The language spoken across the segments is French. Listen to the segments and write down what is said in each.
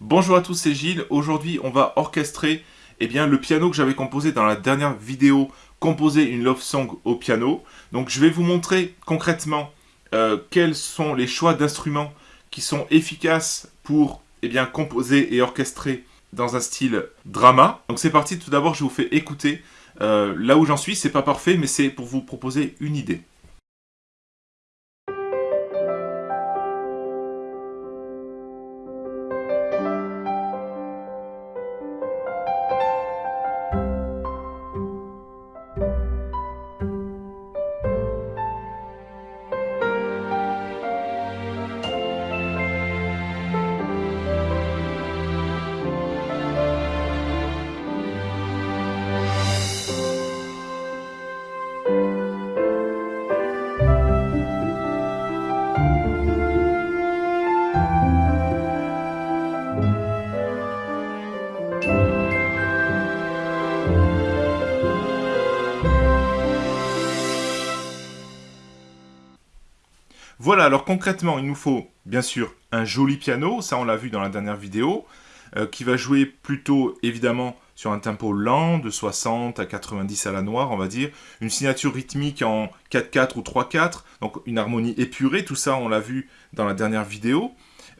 Bonjour à tous, c'est Gilles. Aujourd'hui, on va orchestrer eh bien, le piano que j'avais composé dans la dernière vidéo, composer une love song au piano. Donc, je vais vous montrer concrètement euh, quels sont les choix d'instruments qui sont efficaces pour eh composer et orchestrer dans un style drama. Donc, c'est parti. Tout d'abord, je vous fais écouter. Euh, là où j'en suis, c'est pas parfait, mais c'est pour vous proposer une idée. Voilà, alors concrètement, il nous faut bien sûr un joli piano, ça on l'a vu dans la dernière vidéo, euh, qui va jouer plutôt évidemment sur un tempo lent, de 60 à 90 à la noire, on va dire, une signature rythmique en 4-4 ou 3-4, donc une harmonie épurée, tout ça on l'a vu dans la dernière vidéo,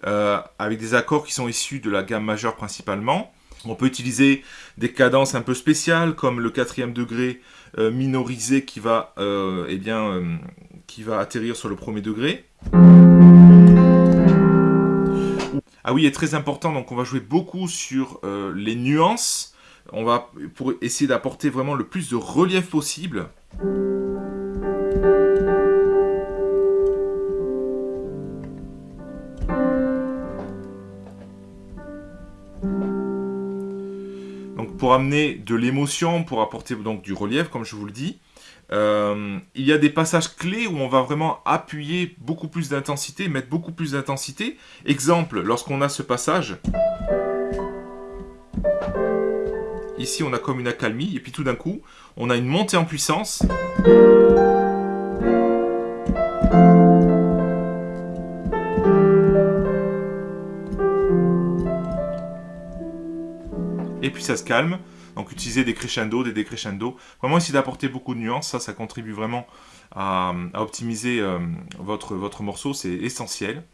euh, avec des accords qui sont issus de la gamme majeure principalement. On peut utiliser des cadences un peu spéciales, comme le quatrième degré euh, minorisé qui va, eh bien, qui va atterrir sur le premier degré. Ah oui, est très important, donc on va jouer beaucoup sur euh, les nuances. On va pour essayer d'apporter vraiment le plus de relief possible. Donc pour amener de l'émotion, pour apporter du relief, comme je vous le dis. Euh, il y a des passages clés où on va vraiment appuyer beaucoup plus d'intensité, mettre beaucoup plus d'intensité. Exemple, lorsqu'on a ce passage, ici on a comme une accalmie, et puis tout d'un coup, on a une montée en puissance. Et puis ça se calme. Donc utiliser des crescendo, des décrescendo. Vraiment essayer d'apporter beaucoup de nuances, ça, ça contribue vraiment à, optimiser euh, votre, morceau, c'est essentiel.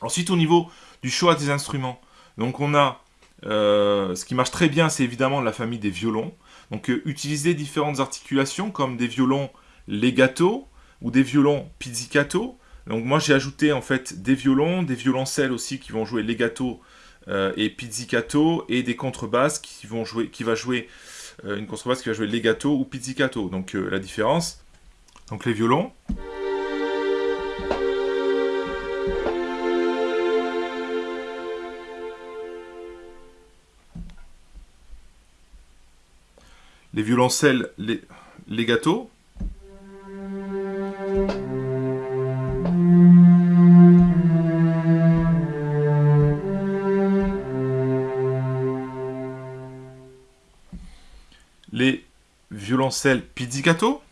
Ensuite, au niveau du choix des instruments, donc on a, euh, ce qui marche très bien, c'est évidemment la famille des violons. Donc euh, utiliser différentes articulations comme des violons legato ou des violons pizzicato. Donc moi j'ai ajouté en fait des violons, des violoncelles aussi qui vont jouer legato et pizzicato et des contrebasses qui vont jouer, qui va jouer euh, une contrebasse qui va jouer legato ou pizzicato. Donc euh, la différence. Donc les violons. Les violoncelles les les violoncelles pizzicato.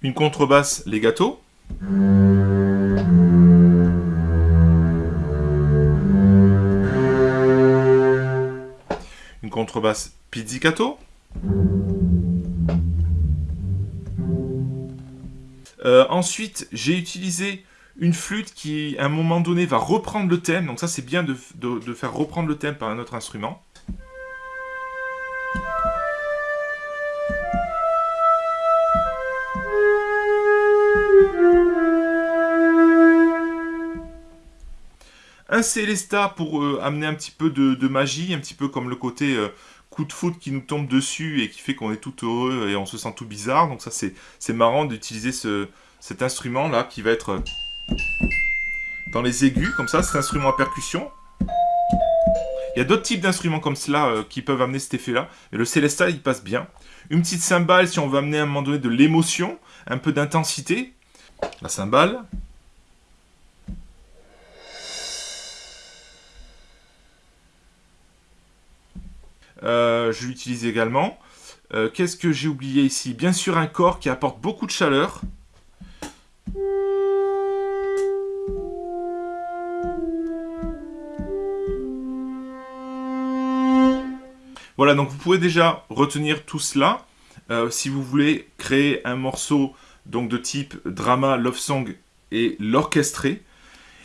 Une contrebasse legato. Une contrebasse pizzicato. Euh, ensuite, j'ai utilisé une flûte qui, à un moment donné, va reprendre le thème. Donc ça, c'est bien de, faire reprendre le thème par un autre instrument. Un Célesta pour euh, amener un petit peu de, magie, un petit peu comme le côté euh, coup de foot qui nous tombe dessus et qui fait qu'on est tout heureux et on se sent tout bizarre. Donc ça, c'est marrant d'utiliser cet instrument-là qui va être dans les aigus, comme ça, cet instrument à percussion. Il y a d'autres types d'instruments comme cela euh, qui peuvent amener cet effet-là. Et le Célesta, il passe bien. Une petite cymbale si on veut amener à un moment donné de l'émotion, un peu d'intensité. La cymbale. Euh, je l'utilise également. Euh, qu'est-ce que j'ai oublié ici? Bien sûr un corps qui apporte beaucoup de chaleur. Voilà, donc vous pouvez déjà retenir tout cela. Euh, si vous voulez créer un morceau donc de type drama, love song et l'orchestrer.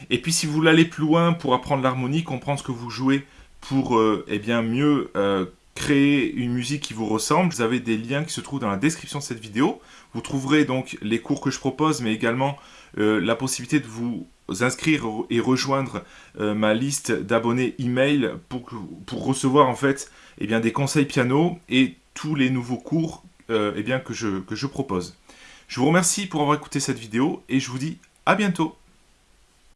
Et puis si vous voulez aller plus loin pour apprendre l'harmonie, comprendre ce que vous jouez pour euh, eh bien, mieux euh, créer une musique qui vous ressemble, vous avez des liens qui se trouvent dans la description de cette vidéo. Vous trouverez donc les cours que je propose, mais également la possibilité de vous inscrire et rejoindre ma liste d'abonnés email pour, pour recevoir en fait eh bien, des conseils piano et tous les nouveaux cours euh, eh bien, que je propose. Je vous remercie pour avoir écouté cette vidéo et je vous dis à bientôt